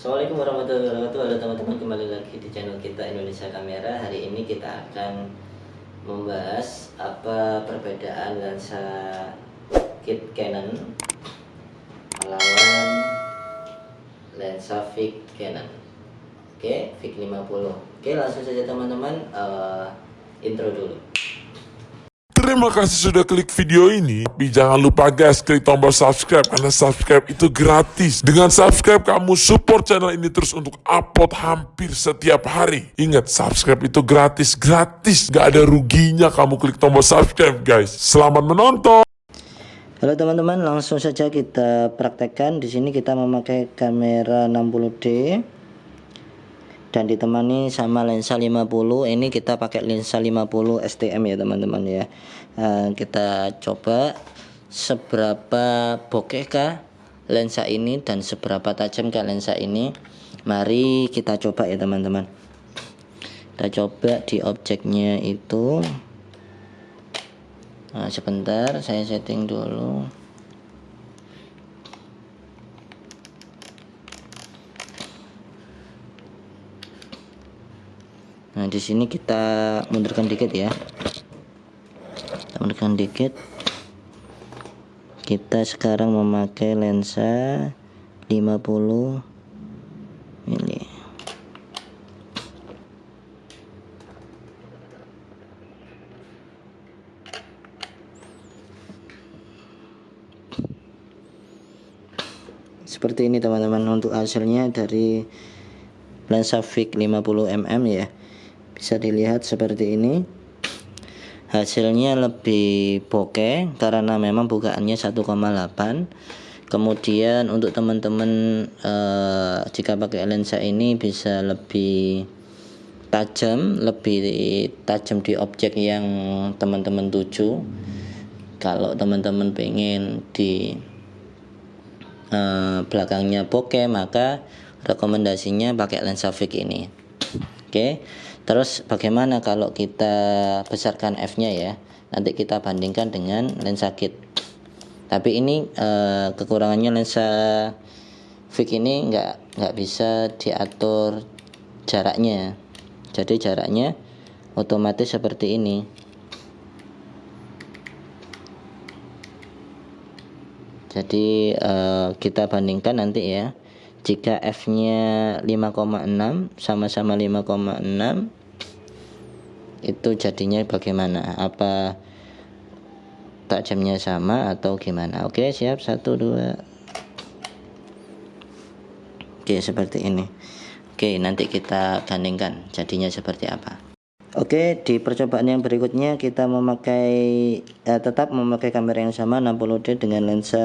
Assalamualaikum warahmatullahi wabarakatuh. Halo teman-teman kembali lagi di channel kita Indonesia Kamera. Hari ini kita akan membahas apa perbedaan lensa kit Canon melawan lensa Vic Canon. Oke, Vic 50 Oke langsung saja teman-teman uh, intro dulu Terima kasih sudah klik video ini. Tapi jangan lupa guys, klik tombol subscribe karena subscribe itu gratis. Dengan subscribe kamu support channel ini terus untuk upload hampir setiap hari. Ingat, subscribe itu gratis, gratis. Gak ada ruginya kamu klik tombol subscribe guys. Selamat menonton. Halo teman-teman, langsung saja kita praktekkan. Di sini kita memakai kamera 60D dan ditemani sama lensa 50 ini kita pakai lensa 50 STM ya teman-teman ya uh, kita coba seberapa bokehkah lensa ini dan seberapa tajamkah lensa ini. Mari kita coba ya teman-teman. Kita coba di objeknya itu. Nah, sebentar saya setting dulu. Nah, di sini kita mundurkan dikit ya. Mundurkan dikit. Kita sekarang memakai lensa 50 ini. Seperti ini teman-teman untuk hasilnya dari lensa Vic 50 mm ya bisa dilihat seperti ini hasilnya lebih bokeh karena memang bukaannya 1,8 kemudian untuk teman-teman eh, jika pakai lensa ini bisa lebih tajam lebih tajam di objek yang teman-teman tuju. Kalau teman-teman pengen di eh, belakangnya bokeh maka rekomendasinya pakai lensa Vic ini. Oke. okay. Terus bagaimana kalau kita besarkan f-nya ya? Nanti kita bandingkan dengan lensa kit. Tapi ini eh, kekurangannya lensa Vic ini nggak nggak bisa diatur jaraknya. Jadi jaraknya otomatis seperti ini. Jadi eh, kita bandingkan nanti ya jika f-nya 5,6 sama-sama 5,6 itu jadinya bagaimana? Apa tajamnya sama atau gimana? Oke siap. Satu dua. Oke seperti ini. Oke nanti kita bandingkan jadinya seperti apa. Oke, di percobaan yang berikutnya kita memakai eh, tetap memakai kamera yang sama 60D dengan lensa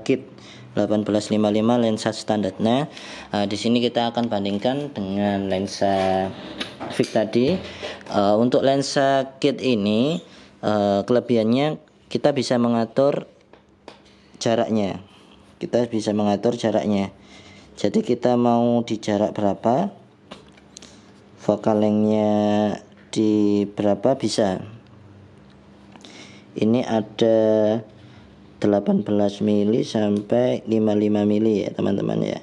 kit 1855 lensa standarnya. Uh, di sini kita akan bandingkan dengan lensa Vic tadi. Uh, untuk lensa kit ini uh, kelebihannya kita bisa mengatur jaraknya. Kita bisa mengatur jaraknya. Jadi kita mau di jarak berapa? Focal lengthnya di berapa bisa ini ada 18 mili sampai 55 mili ya teman-teman ya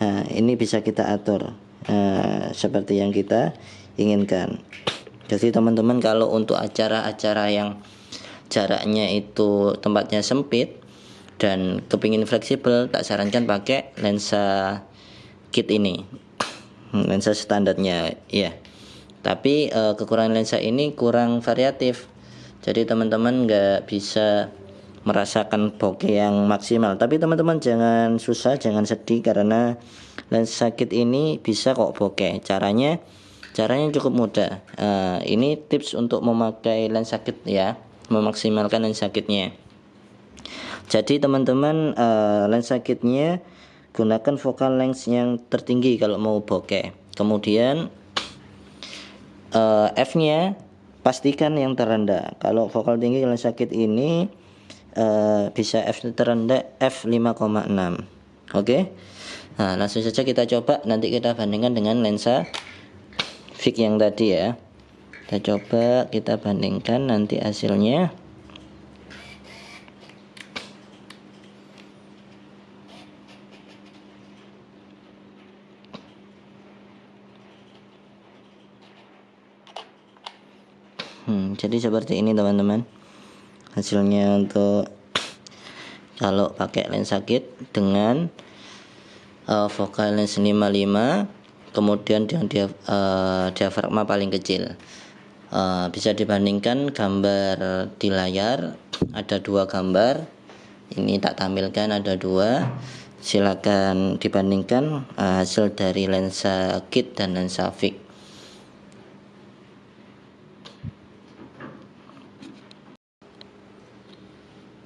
nah, ini bisa kita atur nah, seperti yang kita inginkan jadi teman-teman kalau untuk acara-acara yang jaraknya itu tempatnya sempit dan kepingin fleksibel tak sarankan pakai lensa kit ini. Lensa standarnya ya tapi uh, kekurangan lensa ini kurang variatif. Jadi teman-teman nggak bisa merasakan bokeh yang maksimal. Tapi teman-teman jangan susah jangan sedih karena lensa kit ini bisa kok bokeh. Caranya caranya cukup mudah uh, ini tips untuk memakai lensa kit ya memaksimalkan lensa kitnya jadi teman-teman uh, lensa kitnya gunakan focal length yang tertinggi kalau mau bokeh kemudian uh, F-nya pastikan yang terendah. Kalau vokal tinggi kalian sakit ini uh, bisa F terendah F5,6. Oke. Okay? Nah, langsung saja kita coba nanti kita bandingkan dengan lensa fik yang tadi ya. Kita coba kita bandingkan nanti hasilnya. Hmm, jadi seperti ini teman-teman. Hasilnya untuk kalau pakai lensa kit dengan uh, focal lens 55 kemudian dengan dia, uh, diafragma paling kecil. Uh, bisa dibandingkan gambar di layar ada dua gambar. Ini tak tampilkan ada dua. Silakan dibandingkan uh, hasil dari lensa kit dan lensa fix.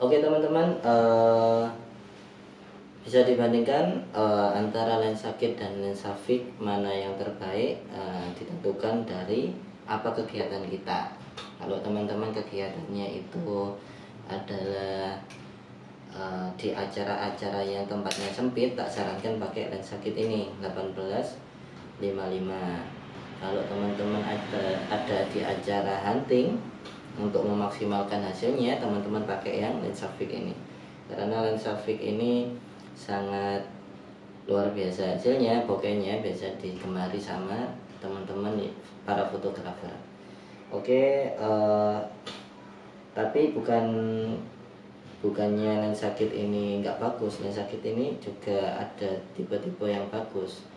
Oke teman-teman uh, bisa dibandingkan uh, antara lensa kit dan lensa fix mana yang terbaik uh, ditentukan dari apa kegiatan kita. Kalau teman-teman kegiatannya itu adalah uh, di acara-acara yang tempatnya sempit, tak sarankan pakai lensa kit ini 1855. Kalau teman-teman ada ada di acara hunting untuk memaksimalkan hasilnya teman-teman pakai yang lensa fix ini karena lensa fix ini sangat luar biasa. Hasilnya bokehnya bisa digemari sama teman-teman para fotografer. Oke uh, tapi bukan bukannya lensa kit ini nggak bagus. Lensa kit ini juga ada tipe-tipe yang bagus.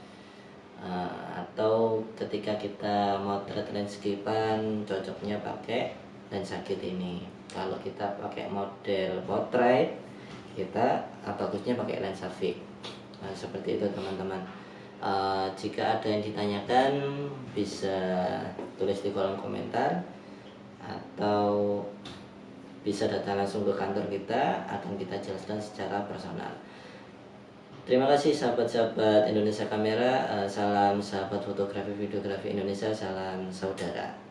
Uh, atau ketika kita motret landscapean cocoknya pakai dan sakit ini. Kalau kita pakai model portrait kita bagusnya pakai lensa fix nah, seperti itu teman-teman. Uh, jika ada yang ditanyakan bisa tulis di kolom komentar atau bisa datang langsung ke kantor kita akan kita jelaskan secara personal. Terima kasih sahabat-sahabat Indonesia Kamera, uh, salam sahabat fotografi videografi Indonesia, salam saudara.